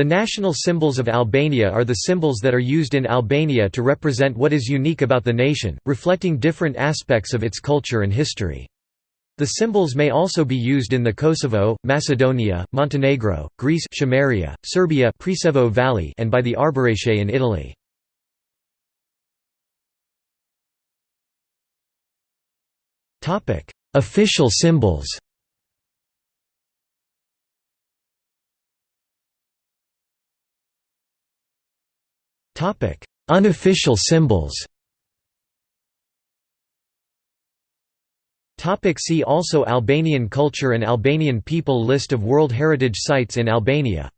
The national symbols of Albania are the symbols that are used in Albania to represent what is unique about the nation, reflecting different aspects of its culture and history. The symbols may also be used in the Kosovo, Macedonia, Montenegro, Greece Chameria, Serbia Preševo Valley and by the Arbëreshe in Italy. Official symbols Unofficial symbols Topic See also Albanian culture and Albanian people List of World Heritage Sites in Albania